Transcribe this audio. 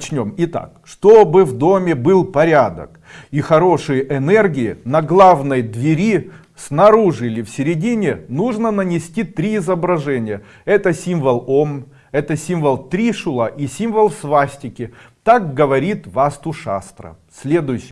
Начнем. Итак, чтобы в доме был порядок и хорошие энергии, на главной двери снаружи или в середине нужно нанести три изображения. Это символ Ом, это символ Тришула и символ свастики. Так говорит Васту Шастра. Следующий.